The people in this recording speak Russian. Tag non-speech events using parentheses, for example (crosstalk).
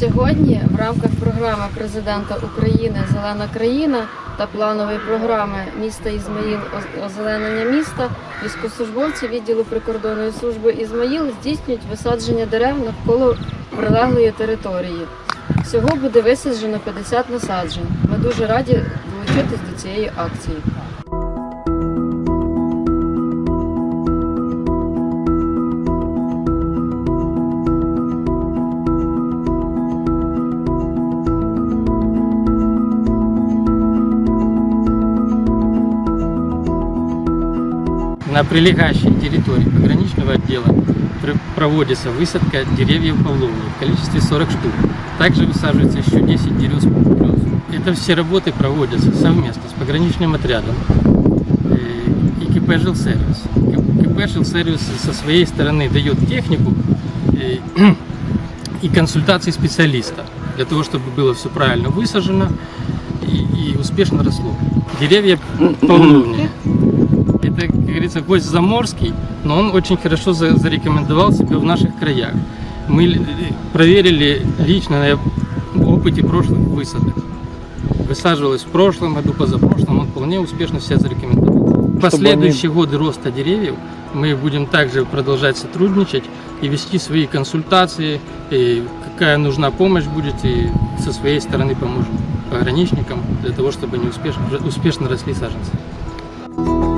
Сьогодні в рамках програми президента України Зелена країна та планової програми міста Ізмаїл озеленення міста військовослужбовці відділу прикордонної служби Ізмаїл здійснюють висадження дерев навколо прилеглої території. Всього буде висаджено 50 насаджень. Ми дуже раді долучитись до цієї акції. На прилегающей территории пограничного отдела пр- проводится высадка деревьев павловни в количестве 40 штук. Также высаживается еще 10 дерев плюс. Это все работы проводятся совместно с пограничным отрядом э, и КП «Жилсервис». КП «Жилсервис» со своей стороны дает технику э, (clears throat) и консультации специалиста для того, чтобы было все правильно высажено и, успешно росло. Деревья павловни это, как говорится, гость заморский, но он очень хорошо за- зарекомендовал себя в наших краях. Мы ли- проверили лично на опыте прошлых высадок. Высаживалось в прошлом году, позапрошлом, он вполне успешно себя зарекомендовал. В последующие годы роста деревьев мы будем также продолжать сотрудничать и вести свои консультации, и какая нужна помощь будет, и со своей стороны поможем пограничникам для того, чтобы они успешно, успешно росли саженцы.